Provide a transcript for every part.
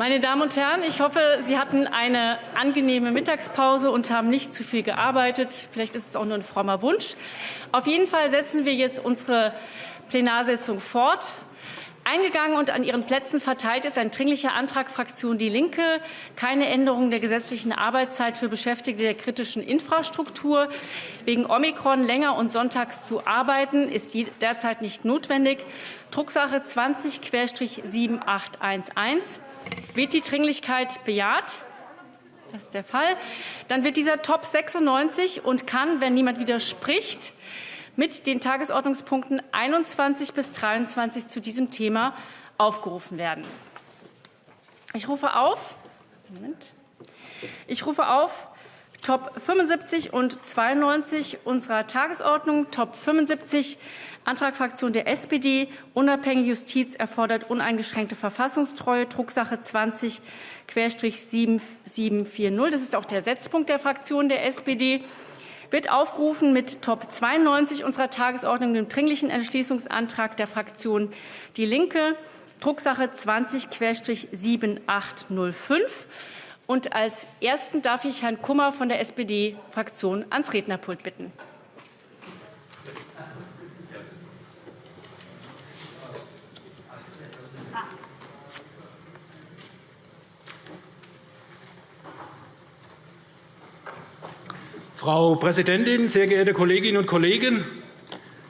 Meine Damen und Herren, ich hoffe, Sie hatten eine angenehme Mittagspause und haben nicht zu viel gearbeitet. Vielleicht ist es auch nur ein frommer Wunsch. Auf jeden Fall setzen wir jetzt unsere Plenarsitzung fort. Eingegangen und an Ihren Plätzen verteilt ist ein Dringlicher Antrag Fraktion Die Linke, keine Änderung der gesetzlichen Arbeitszeit für Beschäftigte der kritischen Infrastruktur. Wegen Omikron länger und sonntags zu arbeiten, ist derzeit nicht notwendig. Drucksache 20-7811. Wird die Dringlichkeit bejaht? Das ist der Fall. Dann wird dieser Top 96 und kann, wenn niemand widerspricht, mit den Tagesordnungspunkten 21 bis 23 zu diesem Thema aufgerufen werden. Ich rufe auf, Moment, ich rufe auf Top 75 und 92 unserer Tagesordnung. Top 75 Antrag Fraktion der SPD, unabhängige Justiz erfordert uneingeschränkte Verfassungstreue, Drucksache 20-7740. Das ist auch der Setzpunkt der Fraktion der SPD wird aufgerufen mit Top 92 unserer Tagesordnung, dem Dringlichen Entschließungsantrag der Fraktion DIE LINKE, Drucksache 20-7805. Und als Ersten darf ich Herrn Kummer von der SPD-Fraktion ans Rednerpult bitten. Frau Präsidentin, sehr geehrte Kolleginnen und Kollegen!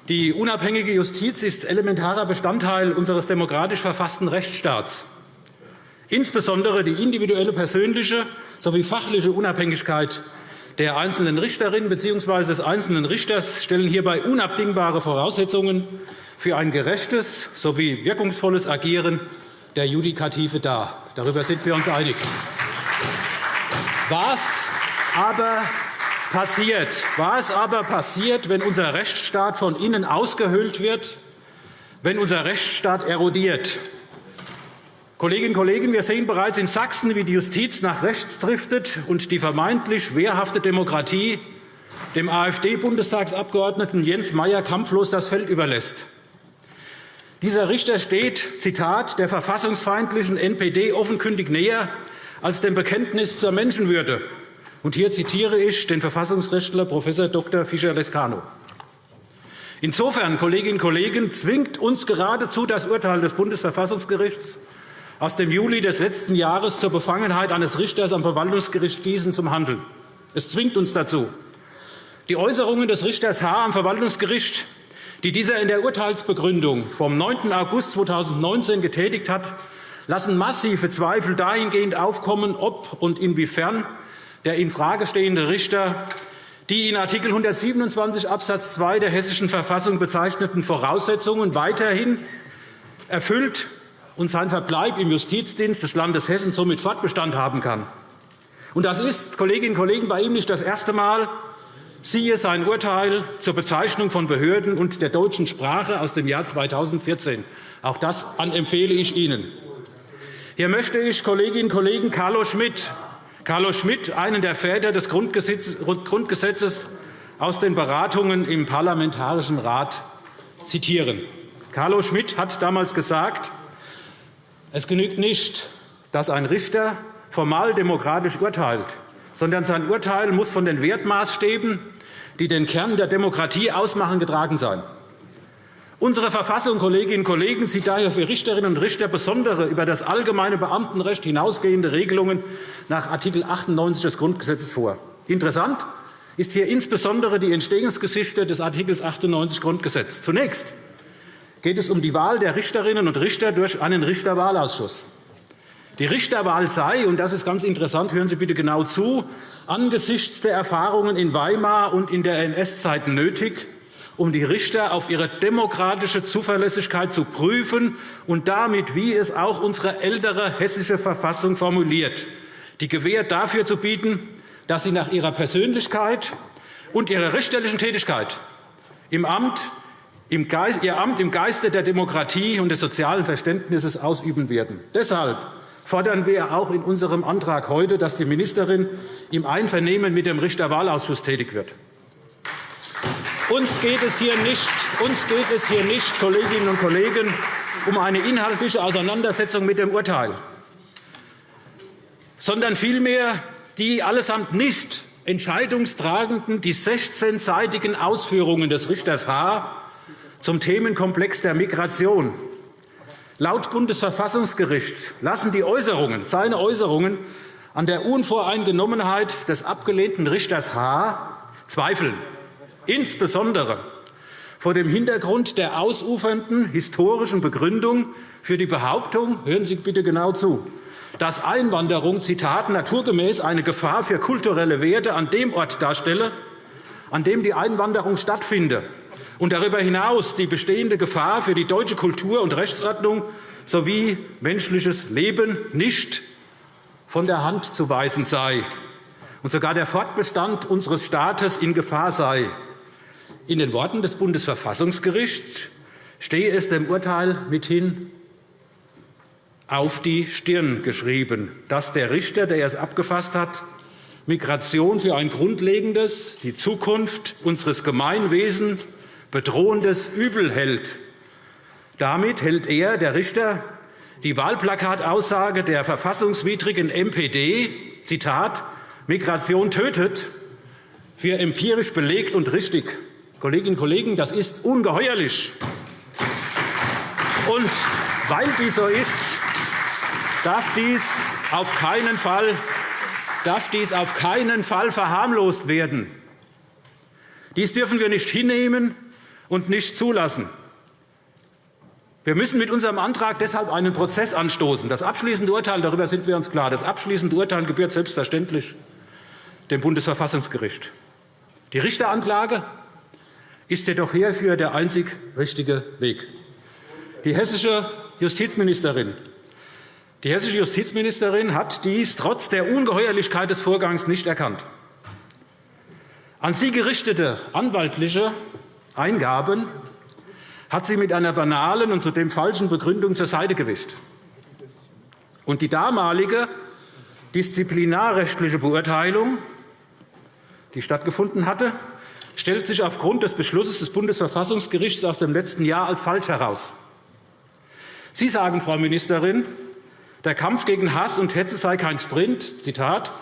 Die unabhängige Justiz ist elementarer Bestandteil unseres demokratisch verfassten Rechtsstaats. Insbesondere die individuelle persönliche sowie fachliche Unabhängigkeit der einzelnen Richterin bzw. des einzelnen Richters stellen hierbei unabdingbare Voraussetzungen für ein gerechtes sowie wirkungsvolles Agieren der Judikative dar. Darüber sind wir uns einig. Was aber passiert? Was aber passiert, wenn unser Rechtsstaat von innen ausgehöhlt wird, wenn unser Rechtsstaat erodiert? Kolleginnen und Kollegen, wir sehen bereits in Sachsen, wie die Justiz nach rechts driftet und die vermeintlich wehrhafte Demokratie dem AfD-Bundestagsabgeordneten Jens Meyer kampflos das Feld überlässt. Dieser Richter steht, Zitat, der verfassungsfeindlichen NPD offenkundig näher als dem Bekenntnis zur Menschenwürde. Und hier zitiere ich den Verfassungsrechtler Prof. Dr. Fischer-Lescano. Insofern, Kolleginnen und Kollegen, zwingt uns geradezu das Urteil des Bundesverfassungsgerichts aus dem Juli des letzten Jahres zur Befangenheit eines Richters am Verwaltungsgericht Gießen zum Handeln. Es zwingt uns dazu. Die Äußerungen des Richters H. am Verwaltungsgericht, die dieser in der Urteilsbegründung vom 9. August 2019 getätigt hat, lassen massive Zweifel dahingehend aufkommen, ob und inwiefern der infrage stehende Richter die in Art. 127 Abs. 2 der Hessischen Verfassung bezeichneten Voraussetzungen weiterhin erfüllt und sein Verbleib im Justizdienst des Landes Hessen somit Fortbestand haben kann. Und das ist, Kolleginnen und Kollegen, bei ihm nicht das erste Mal. Siehe sein Urteil zur Bezeichnung von Behörden und der deutschen Sprache aus dem Jahr 2014. Auch das empfehle ich Ihnen. Hier möchte ich Kolleginnen und Kollegen Carlo Schmidt, Carlo Schmidt, einen der Väter des Grundgesetzes, aus den Beratungen im Parlamentarischen Rat zitieren. Carlo Schmidt hat damals gesagt, es genügt nicht, dass ein Richter formal demokratisch urteilt, sondern sein Urteil muss von den Wertmaßstäben, die den Kern der Demokratie ausmachen, getragen sein. Unsere Verfassung, Kolleginnen und Kollegen, sieht daher für Richterinnen und Richter besondere, über das allgemeine Beamtenrecht hinausgehende Regelungen nach Art. 98 des Grundgesetzes vor. Interessant ist hier insbesondere die Entstehungsgeschichte des Art. 98 Grundgesetz. Zunächst geht es um die Wahl der Richterinnen und Richter durch einen Richterwahlausschuss. Die Richterwahl sei, und das ist ganz interessant, hören Sie bitte genau zu, angesichts der Erfahrungen in Weimar und in der NS-Zeit nötig, um die Richter auf ihre demokratische Zuverlässigkeit zu prüfen und damit, wie es auch unsere ältere hessische Verfassung formuliert, die Gewähr dafür zu bieten, dass sie nach ihrer Persönlichkeit und ihrer richterlichen Tätigkeit im Amt ihr Amt im Geiste der Demokratie und des sozialen Verständnisses ausüben werden. Deshalb fordern wir auch in unserem Antrag heute, dass die Ministerin im Einvernehmen mit dem Richterwahlausschuss tätig wird. Uns geht es hier nicht, uns geht es hier nicht Kolleginnen und Kollegen, um eine inhaltliche Auseinandersetzung mit dem Urteil. sondern vielmehr die allesamt nicht entscheidungstragenden, die 16-seitigen Ausführungen des Richters H. zum Themenkomplex der Migration. Laut Bundesverfassungsgericht lassen die Äußerungen, seine Äußerungen an der Unvoreingenommenheit des abgelehnten Richters H. zweifeln, insbesondere vor dem Hintergrund der ausufernden historischen Begründung für die Behauptung, hören Sie bitte genau zu, dass Einwanderung Zitat, naturgemäß eine Gefahr für kulturelle Werte an dem Ort darstelle, an dem die Einwanderung stattfinde, und darüber hinaus die bestehende Gefahr für die deutsche Kultur und Rechtsordnung sowie menschliches Leben nicht von der Hand zu weisen sei und sogar der Fortbestand unseres Staates in Gefahr sei. In den Worten des Bundesverfassungsgerichts stehe es dem Urteil mithin auf die Stirn geschrieben, dass der Richter, der es abgefasst hat, Migration für ein grundlegendes, die Zukunft unseres Gemeinwesens bedrohendes Übel hält. Damit hält er, der Richter, die Wahlplakataussage der verfassungswidrigen MPD, Zitat, Migration tötet, für empirisch belegt und richtig. Kolleginnen und Kollegen, das ist ungeheuerlich. Und weil dies so ist, darf dies auf keinen Fall, darf dies auf keinen Fall verharmlost werden. Dies dürfen wir nicht hinnehmen und nicht zulassen. Wir müssen mit unserem Antrag deshalb einen Prozess anstoßen. Das abschließende Urteil, darüber sind wir uns klar, das abschließende Urteil gebührt selbstverständlich dem Bundesverfassungsgericht. Die Richteranklage ist jedoch hierfür der einzig richtige Weg. Die hessische Justizministerin die hessische Justizministerin hat dies trotz der Ungeheuerlichkeit des Vorgangs nicht erkannt. An sie gerichtete anwaltliche Eingaben hat sie mit einer banalen und zudem falschen Begründung zur Seite gewischt. Und die damalige disziplinarrechtliche Beurteilung, die stattgefunden hatte, stellt sich aufgrund des Beschlusses des Bundesverfassungsgerichts aus dem letzten Jahr als falsch heraus. Sie sagen, Frau Ministerin, der Kampf gegen Hass und Hetze sei kein Sprint, Zitat,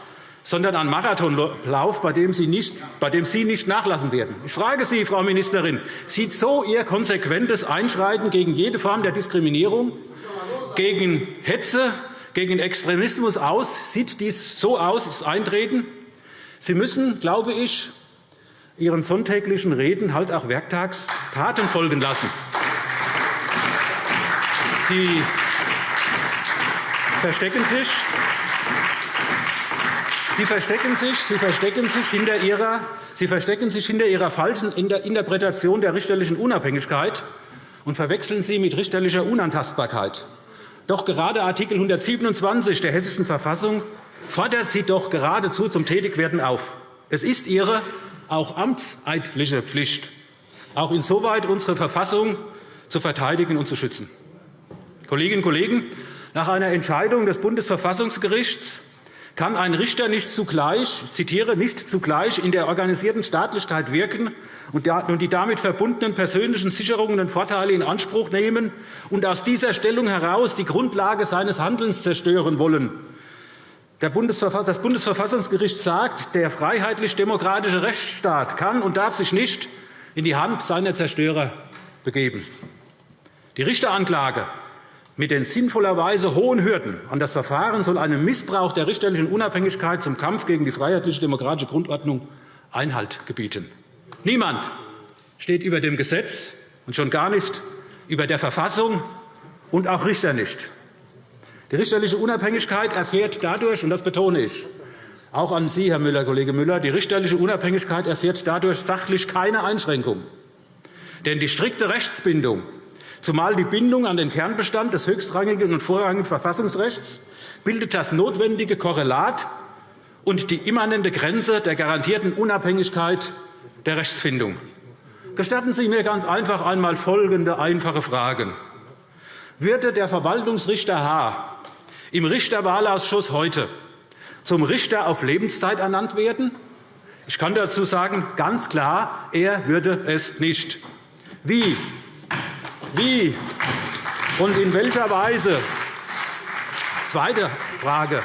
sondern ein Marathonlauf, bei dem, Sie nicht, bei dem Sie nicht nachlassen werden. Ich frage Sie, Frau Ministerin, sieht so Ihr konsequentes Einschreiten gegen jede Form der Diskriminierung, gegen Hetze, gegen Extremismus aus? Sieht dies so aus, das Eintreten? Sie müssen, glaube ich, Ihren sonntäglichen Reden halt auch werktags Taten folgen lassen. Sie verstecken sich. Sie verstecken sich, Sie verstecken sich hinter Ihrer Sie verstecken sich hinter Ihrer falschen Interpretation der richterlichen Unabhängigkeit und verwechseln sie mit richterlicher Unantastbarkeit. Doch gerade Art. 127 der Hessischen Verfassung fordert Sie doch geradezu zum Tätigwerden auf. Es ist Ihre auch amtseidliche Pflicht, auch insoweit unsere Verfassung zu verteidigen und zu schützen. Kolleginnen und Kollegen, nach einer Entscheidung des Bundesverfassungsgerichts kann ein Richter nicht zugleich, ich zitiere, nicht zugleich in der organisierten Staatlichkeit wirken und die damit verbundenen persönlichen Sicherungen und Vorteile in Anspruch nehmen und aus dieser Stellung heraus die Grundlage seines Handelns zerstören wollen. Das Bundesverfassungsgericht sagt, der freiheitlich-demokratische Rechtsstaat kann und darf sich nicht in die Hand seiner Zerstörer begeben. Die Richteranklage mit den sinnvollerweise hohen Hürden an das Verfahren soll einem Missbrauch der richterlichen Unabhängigkeit zum Kampf gegen die freiheitlich-demokratische Grundordnung Einhalt gebieten. Niemand steht über dem Gesetz und schon gar nicht über der Verfassung und auch Richter nicht. Die richterliche Unabhängigkeit erfährt dadurch, und das betone ich, auch an Sie, Herr Müller, Kollege Müller, die richterliche Unabhängigkeit erfährt dadurch sachlich keine Einschränkung. Denn die strikte Rechtsbindung zumal die Bindung an den Kernbestand des höchstrangigen und vorrangigen Verfassungsrechts bildet das notwendige Korrelat und die immanente Grenze der garantierten Unabhängigkeit der Rechtsfindung. Gestatten Sie mir ganz einfach einmal folgende einfache Fragen. Würde der Verwaltungsrichter H. im Richterwahlausschuss heute zum Richter auf Lebenszeit ernannt werden? Ich kann dazu sagen, ganz klar, er würde es nicht. Wie wie und in welcher Weise? Zweite Frage.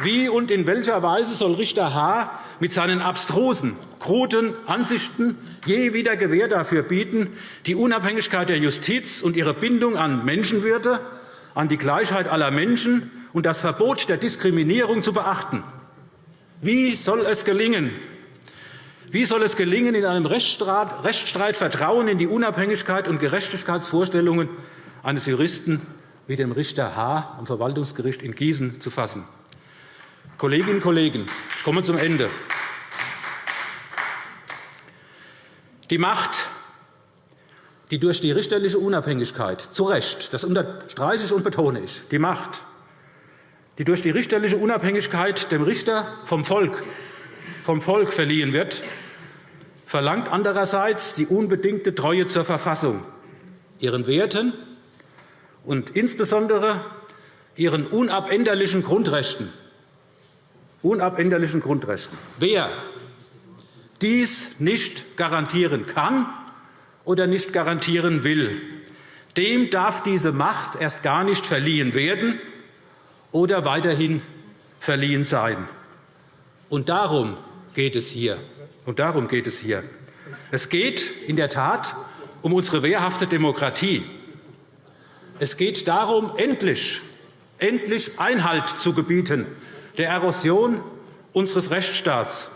Wie und in welcher Weise soll Richter H. mit seinen abstrusen, kruden Ansichten je wieder Gewähr dafür bieten, die Unabhängigkeit der Justiz und ihre Bindung an Menschenwürde, an die Gleichheit aller Menschen und das Verbot der Diskriminierung zu beachten? Wie soll es gelingen, wie soll es gelingen, in einem Rechtsstreit Vertrauen in die Unabhängigkeit und Gerechtigkeitsvorstellungen eines Juristen wie dem Richter H. am Verwaltungsgericht in Gießen zu fassen? Kolleginnen und Kollegen, ich komme zum Ende. Die Macht, die durch die richterliche Unabhängigkeit zu Recht, das unterstreiche ich und betone ich, die Macht, die durch die richterliche Unabhängigkeit dem Richter vom Volk vom Volk verliehen wird, verlangt andererseits die unbedingte Treue zur Verfassung, ihren Werten und insbesondere ihren unabänderlichen Grundrechten. Unabänderlichen Grundrechten. Wer dies nicht garantieren kann oder nicht garantieren will, dem darf diese Macht erst gar nicht verliehen werden oder weiterhin verliehen sein. Und darum geht es hier. Und darum geht es hier. Es geht in der Tat um unsere wehrhafte Demokratie. Es geht darum, endlich, endlich Einhalt zu gebieten der Erosion unseres Rechtsstaats.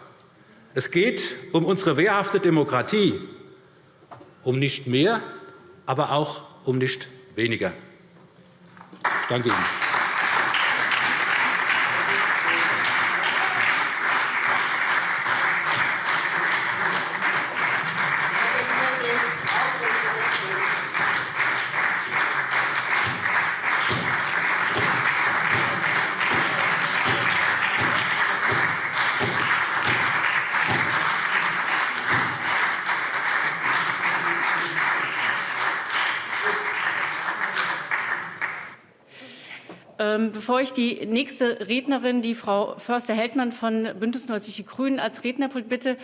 Es geht um unsere wehrhafte Demokratie, um nicht mehr, aber auch um nicht weniger. Danke Ihnen. Bevor ich die nächste Rednerin, die Frau Förster-Heldmann von BÜNDNIS 90 die GRÜNEN, als Rednerpult bitte,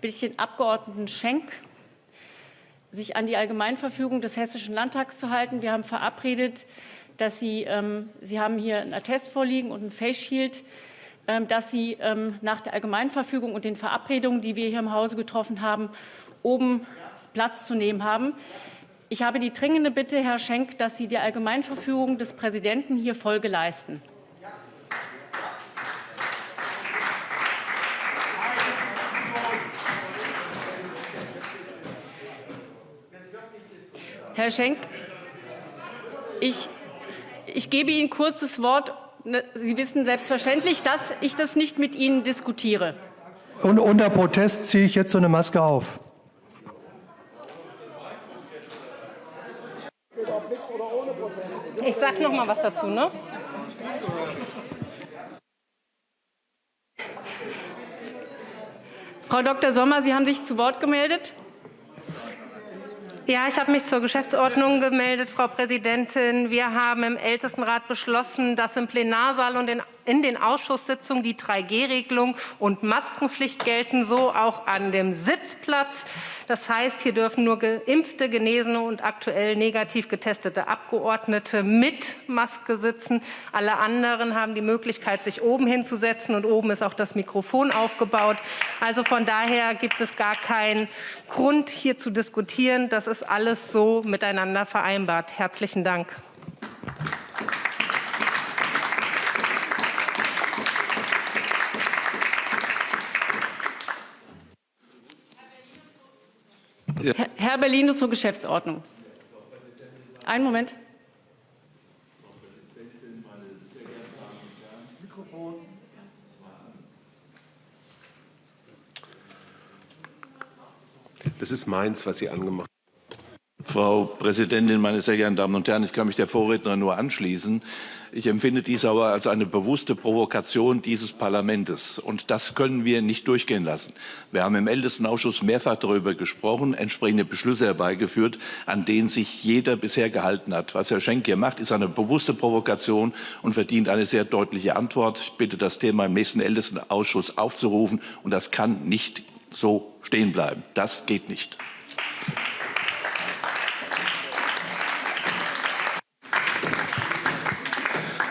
bitte ich den Abg. Schenk, sich an die Allgemeinverfügung des Hessischen Landtags zu halten. Wir haben verabredet, dass Sie, ähm, Sie haben hier einen Attest vorliegen und ein Face Shield, ähm, dass Sie ähm, nach der Allgemeinverfügung und den Verabredungen, die wir hier im Hause getroffen haben, oben Platz zu nehmen haben. Ich habe die dringende Bitte, Herr Schenk, dass Sie der Allgemeinverfügung des Präsidenten hier Folge leisten. Herr Schenk, ich, ich gebe Ihnen kurz das Wort. Ne, Sie wissen selbstverständlich, dass ich das nicht mit Ihnen diskutiere. Und unter Protest ziehe ich jetzt so eine Maske auf. Ich sage noch mal was dazu. Ne? Frau Dr. Sommer, Sie haben sich zu Wort gemeldet. Ja, ich habe mich zur Geschäftsordnung gemeldet, Frau Präsidentin. Wir haben im Ältestenrat beschlossen, dass im Plenarsaal und in den Ausschusssitzungen die 3G-Regelung und Maskenpflicht gelten, so auch an dem Sitzplatz. Das heißt, hier dürfen nur geimpfte, genesene und aktuell negativ getestete Abgeordnete mit Maske sitzen. Alle anderen haben die Möglichkeit, sich oben hinzusetzen, und oben ist auch das Mikrofon aufgebaut. Also von daher gibt es gar keinen Grund, hier zu diskutieren. Das ist alles so miteinander vereinbart. Herzlichen Dank. Ja. Herr Bellino zur Geschäftsordnung. Einen Moment. Das ist meins, was Sie angemacht haben. Frau Präsidentin, meine sehr geehrten Damen und Herren! Ich kann mich der Vorrednerin nur anschließen. Ich empfinde dies aber als eine bewusste Provokation dieses Parlaments. Und das können wir nicht durchgehen lassen. Wir haben im Ältestenausschuss mehrfach darüber gesprochen, entsprechende Beschlüsse herbeigeführt, an denen sich jeder bisher gehalten hat. Was Herr Schenk hier macht, ist eine bewusste Provokation und verdient eine sehr deutliche Antwort. Ich bitte, das Thema im nächsten Ältestenausschuss aufzurufen. Und das kann nicht so stehen bleiben. Das geht nicht.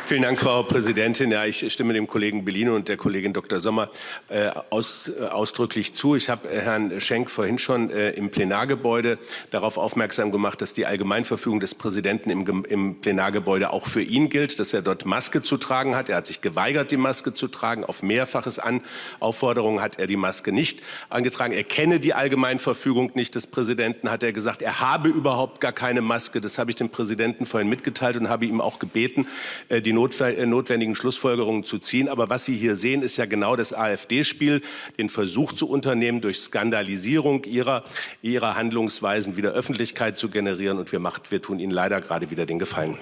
Vielen Dank, Frau Präsidentin. Ja, ich stimme dem Kollegen Bellino und der Kollegin Dr. Sommer äh, aus, äh, ausdrücklich zu. Ich habe äh, Herrn Schenk vorhin schon äh, im Plenargebäude darauf aufmerksam gemacht, dass die Allgemeinverfügung des Präsidenten im, im, Plenargebäude auch für ihn gilt, dass er dort Maske zu tragen hat. Er hat sich geweigert, die Maske zu tragen. Auf mehrfaches An Aufforderung hat er die Maske nicht angetragen. Er kenne die Allgemeinverfügung nicht des Präsidenten, hat er gesagt. Er habe überhaupt gar keine Maske. Das habe ich dem Präsidenten vorhin mitgeteilt und habe ihm auch gebeten, äh, die notwendigen Schlussfolgerungen zu ziehen. Aber was Sie hier sehen, ist ja genau das AfD-Spiel, den Versuch zu unternehmen, durch Skandalisierung ihrer, ihrer Handlungsweisen wieder Öffentlichkeit zu generieren. Und wir, macht, wir tun Ihnen leider gerade wieder den Gefallen.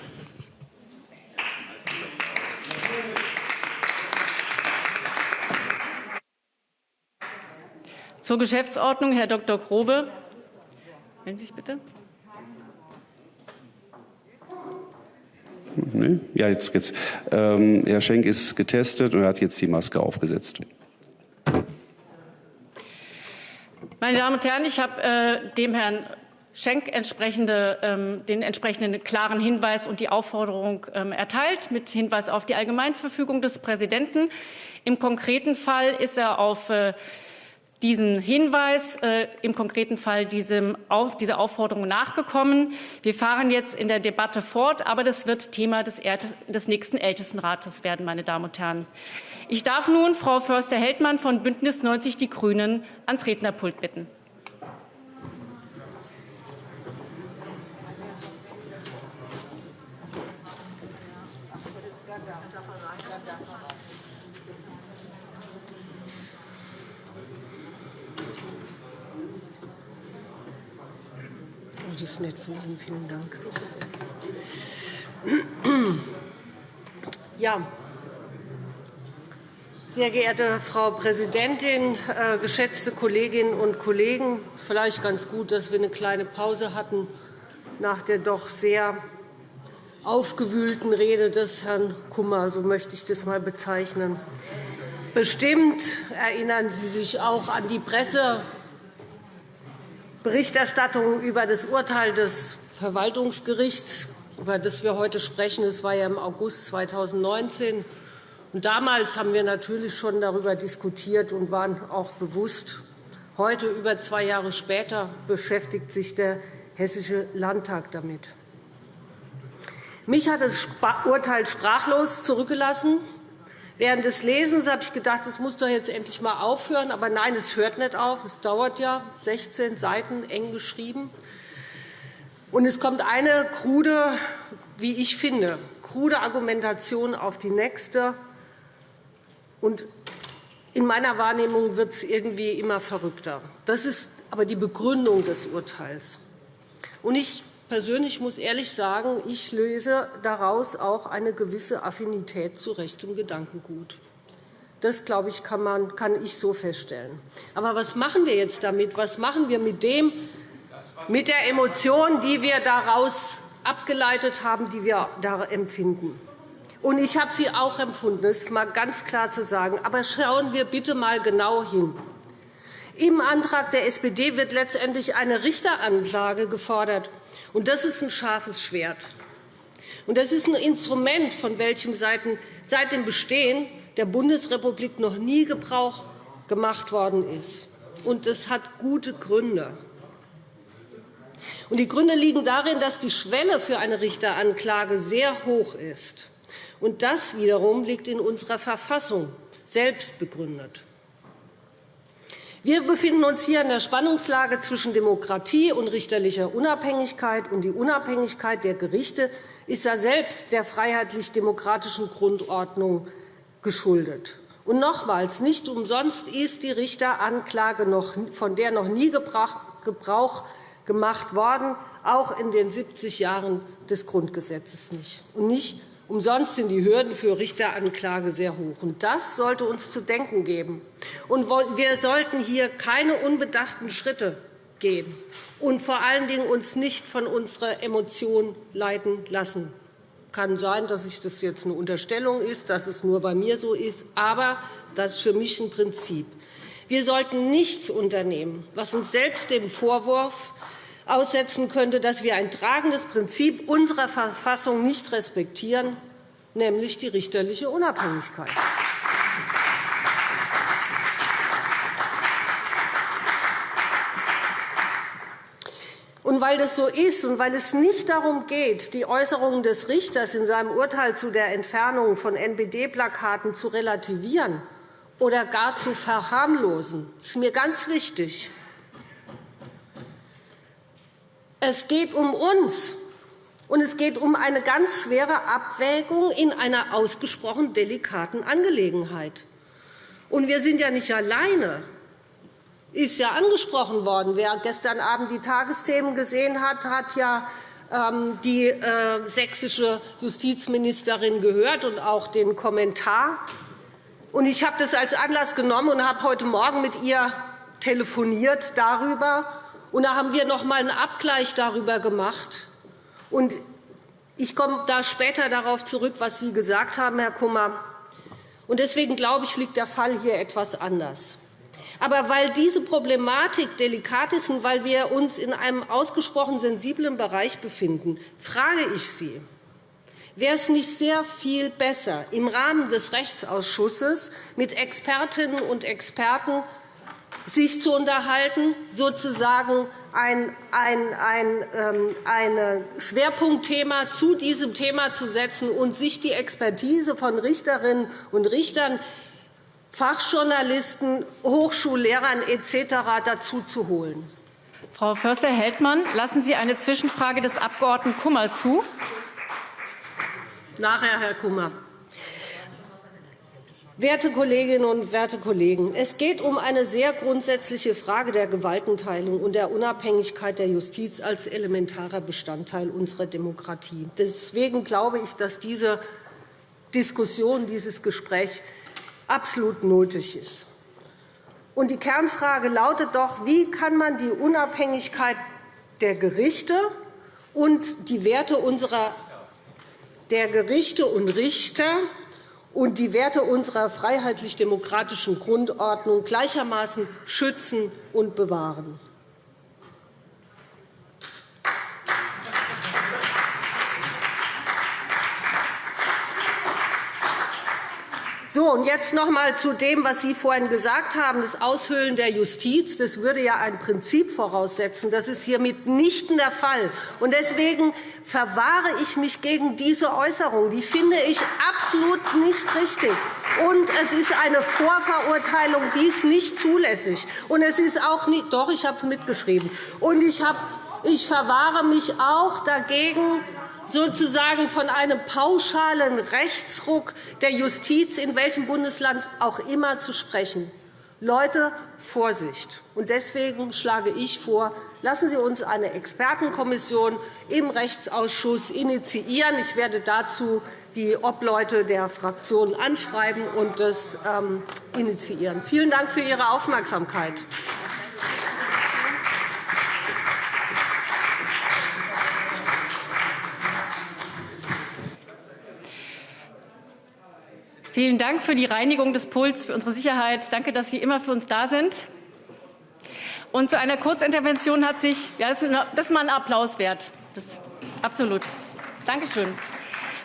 Zur Geschäftsordnung, Herr Dr. Grobe. Melden Sie sich bitte. Nee? Ja, jetzt geht's. Ähm, Herr Schenk ist getestet und hat jetzt die Maske aufgesetzt. Meine Damen und Herren, ich habe äh, dem Herrn Schenk entsprechende, ähm, den entsprechenden klaren Hinweis und die Aufforderung ähm, erteilt, mit Hinweis auf die Allgemeinverfügung des Präsidenten. Im konkreten Fall ist er auf äh, diesen Hinweis, äh, im konkreten Fall diesem auf, dieser Aufforderung nachgekommen. Wir fahren jetzt in der Debatte fort, aber das wird Thema des, des nächsten Ältestenrates werden, meine Damen und Herren. Ich darf nun Frau Förster-Heldmann von Bündnis 90 Die Grünen ans Rednerpult bitten. das nett von Ihnen. Vielen Dank. Ja, sehr geehrte Frau Präsidentin, äh, geschätzte Kolleginnen und Kollegen! Vielleicht ganz gut, dass wir eine kleine Pause hatten nach der doch sehr aufgewühlten Rede des Herrn Kummer, so möchte ich das einmal bezeichnen. Bestimmt erinnern Sie sich auch an die Presse Berichterstattung über das Urteil des Verwaltungsgerichts, über das wir heute sprechen. Das war ja im August 2019. Und damals haben wir natürlich schon darüber diskutiert und waren auch bewusst. Heute, über zwei Jahre später, beschäftigt sich der Hessische Landtag damit. Mich hat das Urteil sprachlos zurückgelassen. Während des Lesens habe ich gedacht, es muss doch jetzt endlich einmal aufhören. Aber nein, es hört nicht auf. Es dauert ja 16 Seiten, eng geschrieben. Und es kommt eine krude, wie ich finde, krude Argumentation auf die nächste. Und in meiner Wahrnehmung wird es irgendwie immer verrückter. Das ist aber die Begründung des Urteils. Und ich persönlich muss ehrlich sagen, ich löse daraus auch eine gewisse Affinität zu rechtem Gedankengut. Das, glaube ich, kann, man, kann ich so feststellen. Aber was machen wir jetzt damit? Was machen wir mit, dem, mit der Emotion, die wir daraus abgeleitet haben, die wir da empfinden? Und ich habe sie auch empfunden, das ist mal ganz klar zu sagen. Aber schauen wir bitte mal genau hin. Im Antrag der SPD wird letztendlich eine Richteranklage gefordert. Und das ist ein scharfes Schwert. Und das ist ein Instrument, von welchem seit dem Bestehen der Bundesrepublik noch nie Gebrauch gemacht worden ist. Und das hat gute Gründe. Und die Gründe liegen darin, dass die Schwelle für eine Richteranklage sehr hoch ist. Und das wiederum liegt in unserer Verfassung selbst begründet. Wir befinden uns hier in der Spannungslage zwischen Demokratie und richterlicher Unabhängigkeit. Und die Unabhängigkeit der Gerichte ist ja selbst der freiheitlich-demokratischen Grundordnung geschuldet. Und nochmals, nicht umsonst ist die Richteranklage, von der noch nie Gebrauch gemacht worden, auch in den 70 Jahren des Grundgesetzes nicht. Und nicht Umsonst sind die Hürden für Richteranklage sehr hoch. Das sollte uns zu denken geben. Wir sollten hier keine unbedachten Schritte gehen und vor allen Dingen uns nicht von unserer Emotion leiten lassen. Es kann sein, dass das jetzt eine Unterstellung ist, dass es nur bei mir so ist, aber das ist für mich ein Prinzip. Wir sollten nichts unternehmen, was uns selbst dem Vorwurf aussetzen könnte, dass wir ein tragendes Prinzip unserer Verfassung nicht respektieren, nämlich die richterliche Unabhängigkeit. Und weil das so ist und weil es nicht darum geht, die Äußerungen des Richters in seinem Urteil zu der Entfernung von NPD-Plakaten zu relativieren oder gar zu verharmlosen, ist mir ganz wichtig. Es geht um uns, und es geht um eine ganz schwere Abwägung in einer ausgesprochen delikaten Angelegenheit. Und wir sind ja nicht alleine ist ja angesprochen worden. Wer gestern Abend die Tagesthemen gesehen hat, hat ja ähm, die äh, sächsische Justizministerin gehört und auch den Kommentar. Ich habe das als Anlass genommen und habe heute Morgen mit ihr telefoniert darüber. Und da haben wir noch einmal einen Abgleich darüber gemacht. Und ich komme da später darauf zurück, was Sie gesagt haben, Herr Kummer. Und deswegen glaube ich, liegt der Fall hier etwas anders. Aber weil diese Problematik delikat ist und weil wir uns in einem ausgesprochen sensiblen Bereich befinden, frage ich Sie, wäre es nicht sehr viel besser, im Rahmen des Rechtsausschusses mit Expertinnen und Experten sich zu unterhalten, sozusagen ein, ein, ein, ähm, ein Schwerpunktthema zu diesem Thema zu setzen und sich die Expertise von Richterinnen und Richtern Fachjournalisten, Hochschullehrern etc. dazu zu holen. Frau Förster-Heldmann, lassen Sie eine Zwischenfrage des Abg. Kummer zu? Nachher, Herr Kummer. Werte Kolleginnen und werte Kollegen, es geht um eine sehr grundsätzliche Frage der Gewaltenteilung und der Unabhängigkeit der Justiz als elementarer Bestandteil unserer Demokratie. Deswegen glaube ich, dass diese Diskussion, dieses Gespräch absolut nötig ist. Und die Kernfrage lautet doch, wie kann man die Unabhängigkeit der Gerichte und die Werte unserer der Gerichte und Richter und die Werte unserer freiheitlich-demokratischen Grundordnung gleichermaßen schützen und bewahren. So, und jetzt noch einmal zu dem, was Sie vorhin gesagt haben, das Aushöhlen der Justiz. Das würde ja ein Prinzip voraussetzen. Das ist hier mitnichten der Fall. Und deswegen verwahre ich mich gegen diese Äußerung. Die finde ich absolut nicht richtig. Und es ist eine Vorverurteilung, die ist nicht zulässig. Und es ist auch nicht, doch, ich habe es mitgeschrieben. Und ich, habe, ich verwahre mich auch dagegen, sozusagen von einem pauschalen Rechtsruck der Justiz in welchem Bundesland auch immer zu sprechen. Leute, Vorsicht! Deswegen schlage ich vor, lassen Sie uns eine Expertenkommission im Rechtsausschuss initiieren. Ich werde dazu die Obleute der Fraktionen anschreiben und das ähm, initiieren. Vielen Dank für Ihre Aufmerksamkeit. Vielen Dank für die Reinigung des Puls, für unsere Sicherheit. Danke, dass Sie immer für uns da sind. Und zu einer Kurzintervention hat sich, ja, das ist mal ein Applaus wert. Das, absolut. Danke schön.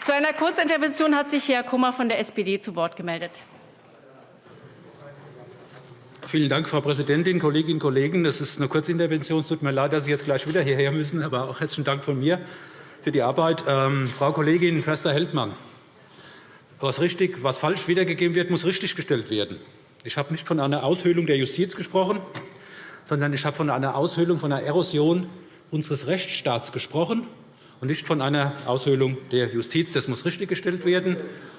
Zu einer Kurzintervention hat sich Herr Kummer von der SPD zu Wort gemeldet. Vielen Dank, Frau Präsidentin, Kolleginnen und Kollegen. Das ist eine Kurzintervention. Es tut mir leid, dass Sie jetzt gleich wieder hierher müssen, aber auch herzlichen Dank von mir für die Arbeit. Ähm, Frau Kollegin Förster-Heldmann, was richtig, was falsch wiedergegeben wird, muss richtiggestellt werden. Ich habe nicht von einer Aushöhlung der Justiz gesprochen, sondern ich habe von einer Aushöhlung, von einer Erosion unseres Rechtsstaats gesprochen und nicht von einer Aushöhlung der Justiz. Das muss richtiggestellt werden.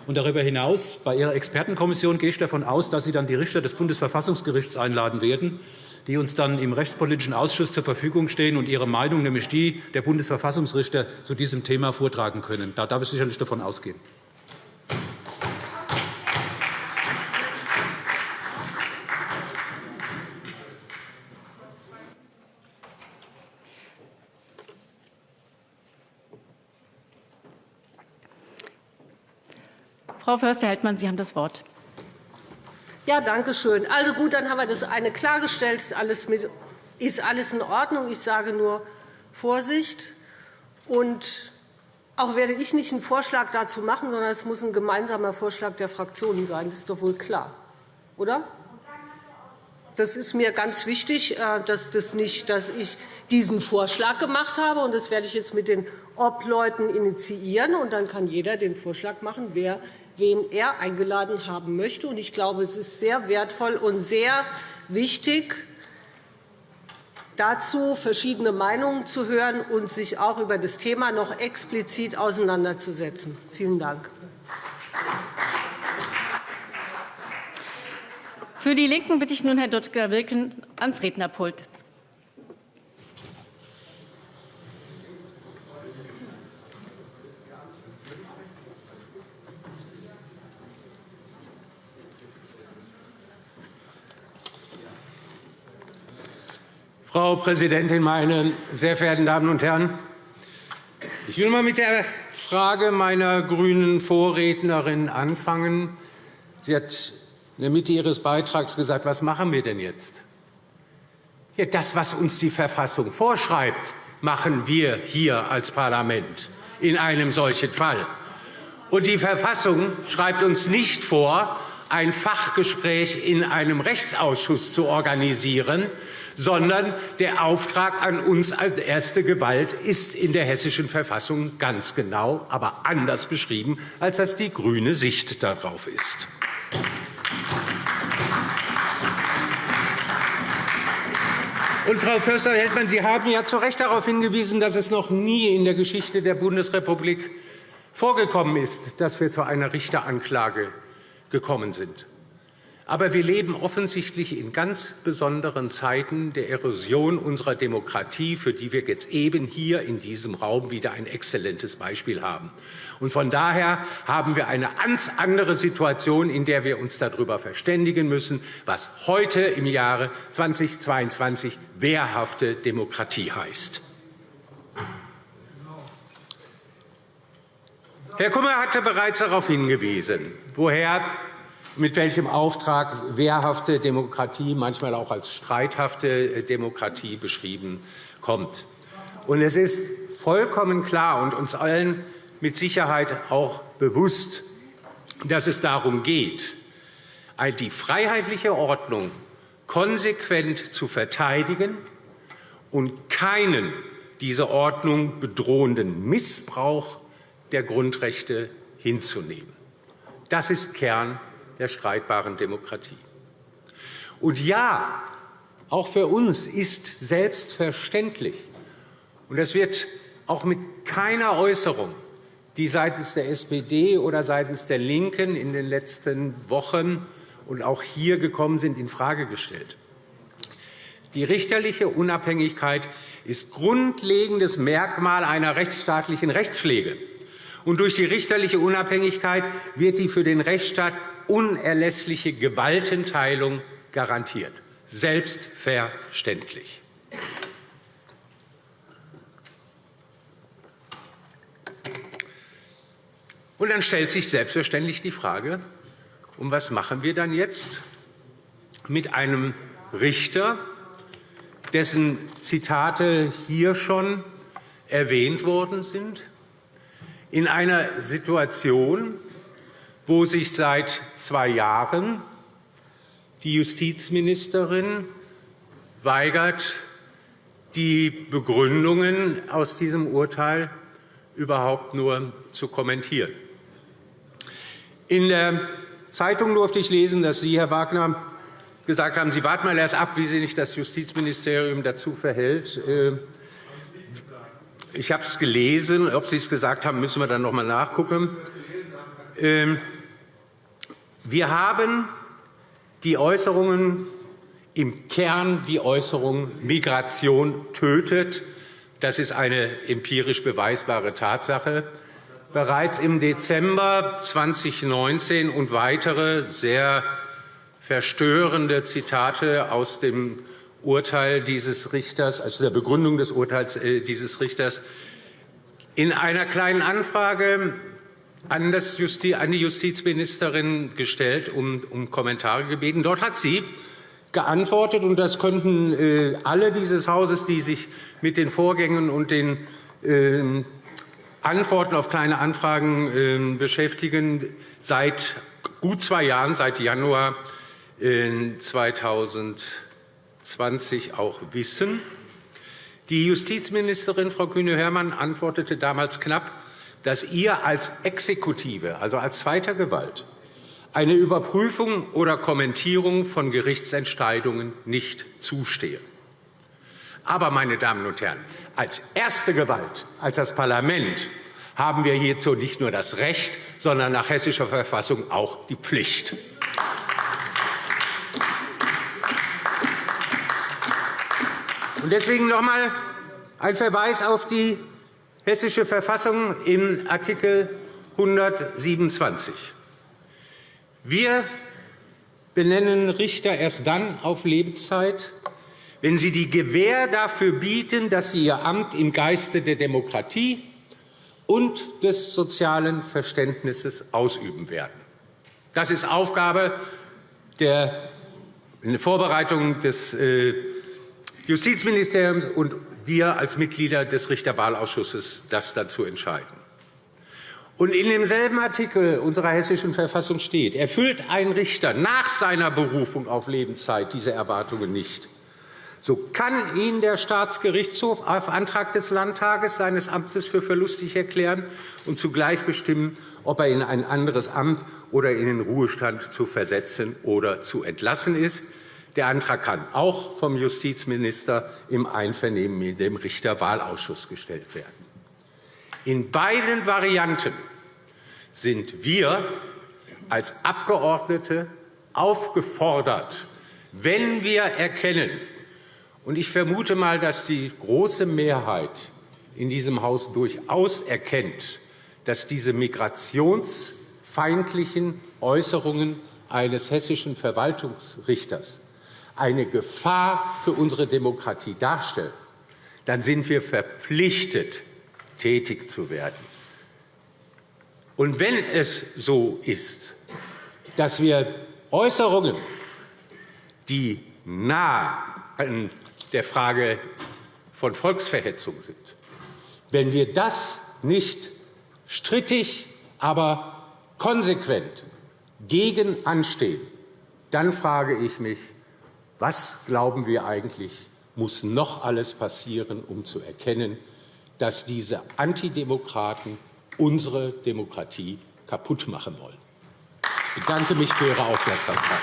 Und darüber hinaus, bei Ihrer Expertenkommission gehe ich davon aus, dass Sie dann die Richter des Bundesverfassungsgerichts einladen werden, die uns dann im Rechtspolitischen Ausschuss zur Verfügung stehen und ihre Meinung, nämlich die der Bundesverfassungsrichter, zu diesem Thema vortragen können. Da darf ich sicherlich davon ausgehen. Frau Förster-Heldmann, Sie haben das Wort. Ja, danke schön. Also gut, dann haben wir das eine klargestellt. Ist alles, mit, ist alles in Ordnung. Ich sage nur Vorsicht. Und Auch werde ich nicht einen Vorschlag dazu machen, sondern es muss ein gemeinsamer Vorschlag der Fraktionen sein. Das ist doch wohl klar, oder? Das ist mir ganz wichtig, äh, dass, das nicht, dass ich diesen Vorschlag gemacht habe. Und das werde ich jetzt mit den Obleuten initiieren. Und dann kann jeder den Vorschlag machen, wer, wen er eingeladen haben möchte. Ich glaube, es ist sehr wertvoll und sehr wichtig, dazu verschiedene Meinungen zu hören und sich auch über das Thema noch explizit auseinanderzusetzen. Vielen Dank. Für die LINKEN bitte ich nun Herrn Dr. Wilken ans Rednerpult. Frau Präsidentin, meine sehr verehrten Damen und Herren! Ich will einmal mit der Frage meiner grünen Vorrednerin anfangen. Sie hat in der Mitte Ihres Beitrags gesagt, was machen wir denn jetzt? Ja, das, was uns die Verfassung vorschreibt, machen wir hier als Parlament in einem solchen Fall. Und die Verfassung schreibt uns nicht vor, ein Fachgespräch in einem Rechtsausschuss zu organisieren, sondern der Auftrag an uns als erste Gewalt ist in der Hessischen Verfassung ganz genau, aber anders beschrieben, als das die grüne Sicht darauf ist. Und Frau Förster-Heldmann, Sie haben ja zu Recht darauf hingewiesen, dass es noch nie in der Geschichte der Bundesrepublik vorgekommen ist, dass wir zu einer Richteranklage gekommen sind. Aber wir leben offensichtlich in ganz besonderen Zeiten der Erosion unserer Demokratie, für die wir jetzt eben hier in diesem Raum wieder ein exzellentes Beispiel haben. Und von daher haben wir eine ganz andere Situation, in der wir uns darüber verständigen müssen, was heute im Jahre 2022 wehrhafte Demokratie heißt. Herr Kummer hatte bereits darauf hingewiesen, woher mit welchem Auftrag wehrhafte Demokratie, manchmal auch als streithafte äh, Demokratie beschrieben kommt. Und es ist vollkommen klar und uns allen mit Sicherheit auch bewusst, dass es darum geht, die freiheitliche Ordnung konsequent zu verteidigen und keinen diese Ordnung bedrohenden Missbrauch der Grundrechte hinzunehmen. Das ist Kern der streitbaren Demokratie. Und ja, auch für uns ist selbstverständlich, und das wird auch mit keiner Äußerung, die seitens der SPD oder seitens der LINKEN in den letzten Wochen und auch hier gekommen sind, infrage gestellt. Die richterliche Unabhängigkeit ist grundlegendes Merkmal einer rechtsstaatlichen Rechtspflege. Und durch die richterliche Unabhängigkeit wird die für den Rechtsstaat unerlässliche Gewaltenteilung garantiert. Selbstverständlich. Und dann stellt sich selbstverständlich die Frage, um was machen wir dann jetzt mit einem Richter, dessen Zitate hier schon erwähnt worden sind, in einer Situation, wo sich seit zwei Jahren die Justizministerin weigert, die Begründungen aus diesem Urteil überhaupt nur zu kommentieren. In der Zeitung durfte ich lesen, dass Sie, Herr Wagner, gesagt haben, Sie warten mal erst ab, wie sich das Justizministerium dazu verhält. Äh, ich habe es gelesen. Ob Sie es gesagt haben, müssen wir dann noch einmal nachgucken. Ähm, wir haben die Äußerungen im Kern die Äußerung Migration tötet. Das ist eine empirisch beweisbare Tatsache. Bereits im Dezember 2019 und weitere sehr verstörende Zitate aus dem Urteil dieses Richters, also der Begründung des Urteils äh, dieses Richters. In einer kleinen Anfrage an, die Justizministerin gestellt, um, um Kommentare gebeten. Dort hat sie geantwortet, und das könnten äh, alle dieses Hauses, die sich mit den Vorgängen und den äh, Antworten auf Kleine Anfragen ähm, beschäftigen, seit gut zwei Jahren, seit Januar 2020 auch wissen. Die Justizministerin Frau Kühne-Hörmann antwortete damals knapp, dass ihr als Exekutive, also als zweiter Gewalt, eine Überprüfung oder Kommentierung von Gerichtsentscheidungen nicht zustehe. Aber, meine Damen und Herren, als erste Gewalt, als das Parlament, haben wir hierzu nicht nur das Recht, sondern nach hessischer Verfassung auch die Pflicht. Und deswegen noch einmal ein Verweis auf die hessische Verfassung in Artikel 127. Wir benennen Richter erst dann auf Lebenszeit, wenn sie die Gewähr dafür bieten, dass sie ihr Amt im Geiste der Demokratie und des sozialen Verständnisses ausüben werden. Das ist Aufgabe der Vorbereitung des äh, Justizministeriums und wir als Mitglieder des Richterwahlausschusses das dazu entscheiden. Und in demselben Artikel unserer Hessischen Verfassung steht, erfüllt ein Richter nach seiner Berufung auf Lebenszeit diese Erwartungen nicht, so kann ihn der Staatsgerichtshof auf Antrag des Landtages seines Amtes für verlustig erklären und zugleich bestimmen, ob er in ein anderes Amt oder in den Ruhestand zu versetzen oder zu entlassen ist. Der Antrag kann auch vom Justizminister im Einvernehmen mit dem Richterwahlausschuss gestellt werden. In beiden Varianten sind wir als Abgeordnete aufgefordert, wenn wir erkennen, und ich vermute mal, dass die große Mehrheit in diesem Haus durchaus erkennt, dass diese migrationsfeindlichen Äußerungen eines hessischen Verwaltungsrichters eine Gefahr für unsere Demokratie darstellen, dann sind wir verpflichtet, tätig zu werden. Und wenn es so ist, dass wir Äußerungen, die nah an der Frage von Volksverhetzung sind. Wenn wir das nicht strittig, aber konsequent gegen anstehen, dann frage ich mich, was glauben wir eigentlich, muss noch alles passieren, um zu erkennen, dass diese Antidemokraten unsere Demokratie kaputt machen wollen. Ich bedanke mich für Ihre Aufmerksamkeit.